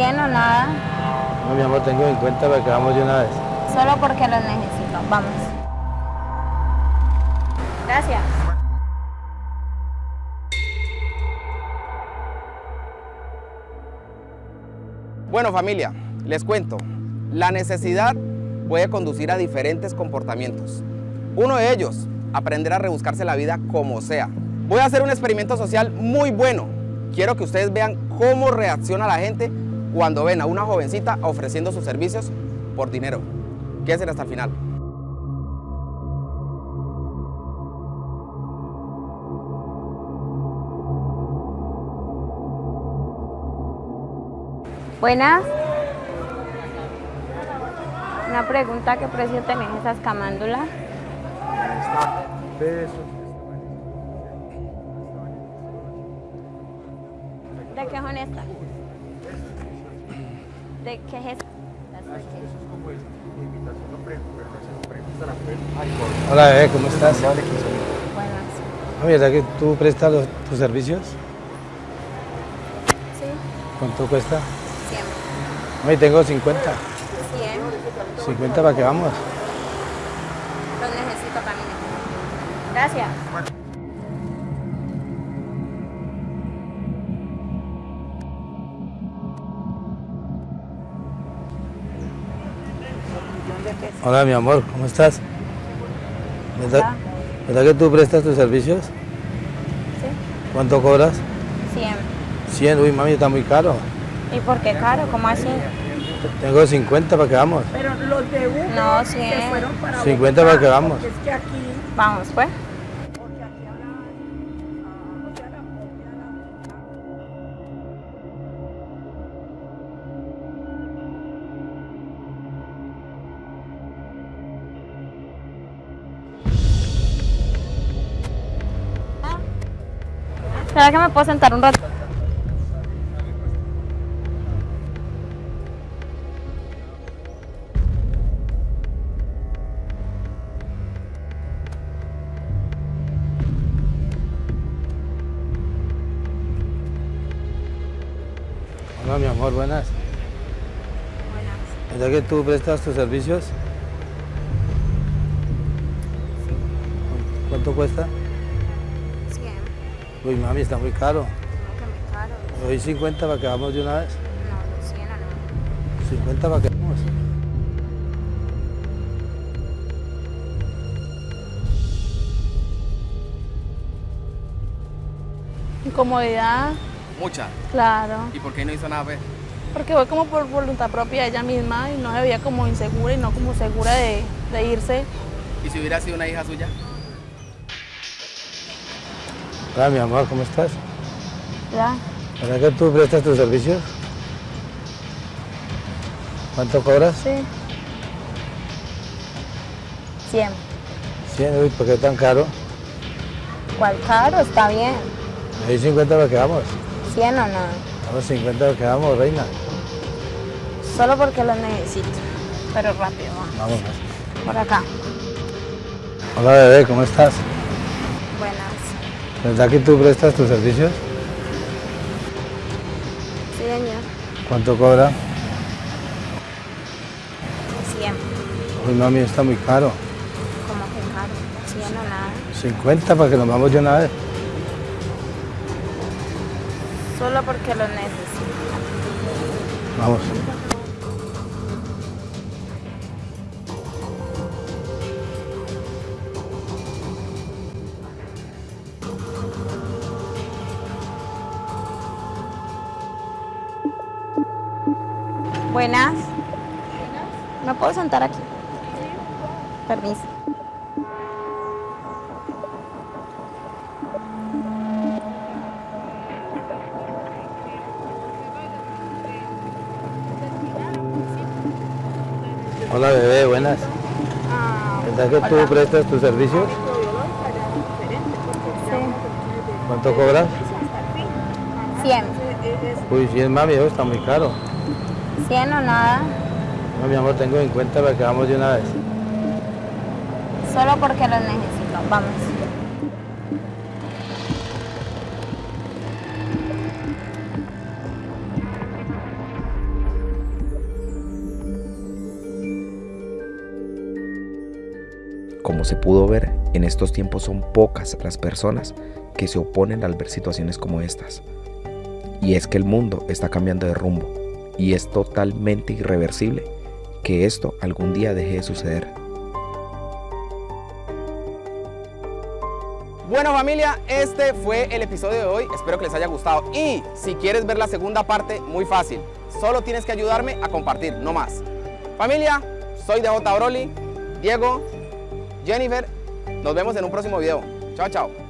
¿100 o nada? No, mi amor, tengo en cuenta para que vamos de una vez. Solo porque los necesito. Vamos. Gracias. Bueno familia, les cuento, la necesidad puede conducir a diferentes comportamientos. Uno de ellos, aprender a rebuscarse la vida como sea. Voy a hacer un experimento social muy bueno. Quiero que ustedes vean cómo reacciona la gente cuando ven a una jovencita ofreciendo sus servicios por dinero. Quédense hasta el final. Buenas. Una pregunta, ¿qué precio tenés esas camándulas? ¿De qué son estas? ¿De qué es esta? Hola, bebé, ¿cómo estás? Buenas. ¿No verdad que tú prestas los- tus servicios? Sí, ¿Cuánto cuesta? 100. Hoy tengo 50. 100. 50 para que vamos. Los necesito también. Gracias. Hola, mi amor, ¿cómo estás? ¿Verdad, Hola. ¿Verdad que tú prestas tus servicios? Sí, ¿Cuánto cobras? 100. 100. Uy, mami, está muy caro. ¿Y por qué caro? ¿Cómo así? Tengo 50 para que vamos. Pero los de Uber No, se 100. fueron para 50 Bogotá, para que vamos. Es que aquí, Vamos, pues. ¿Será que me puedo sentar un rato? Hola, mi amor, buenas. ¿Verdad que tú prestas tus servicios? ¿Cuánto cuesta? 100. Uy, mami, está muy caro. No, que caro. Hoy 50 para que vamos de una vez. No, 100 o no. 50 para que vamos. Incomodidad, Mucha. claro. ¿Y por qué no hizo nada, pues? Porque fue como por voluntad propia de ella misma y no se veía como insegura y no como segura de, de irse. ¿Y si hubiera sido una hija suya? Hola, mi amor, ¿cómo estás? Ya. ¿Verdad que tú prestas tus servicios? ¿Cuánto cobras? Sí. 100. 100, uy, ¿por qué tan caro? ¿Cuál caro? Está bien. Hoy 50 para que vamos. 100 o no. Vamos 50 para que vamos, reina. Solo porque los necesito. Pero rápido, va. Vamos. Por acá. Hola, bebé, ¿cómo estás? ¿Verdad que tú prestas tus servicios? Sí, señor. ¿Cuánto cobra? 100. Uy, mami, está muy caro. ¿Cómo que caro? 100 o nada. 50 para que nos vamos de una vez. Solo porque los necesito. Vamos. Buenas. ¿Me puedo sentar aquí? Permiso. Hola, bebé, buenas. ¿Verdad que tú prestas tus servicios? Sí. ¿Cuánto cobras? 100. Uy, 100, mami, eso está muy caro. 100 o nada. No, mi amor, tengo 50 para que vamos de una vez. Solo porque los necesito, vamos. Como se pudo ver, en estos tiempos son pocas las personas que se oponen al ver situaciones como estas. Y es que el mundo está cambiando de rumbo y es totalmente irreversible que esto algún día deje de suceder. Bueno familia, este fue el episodio de hoy, espero que les haya gustado y si quieres ver la segunda parte, muy fácil, solo tienes que ayudarme a compartir, no más. Familia, soy DJ Broly, Diego, Jennifer, nos vemos en un próximo video. Chao, chao.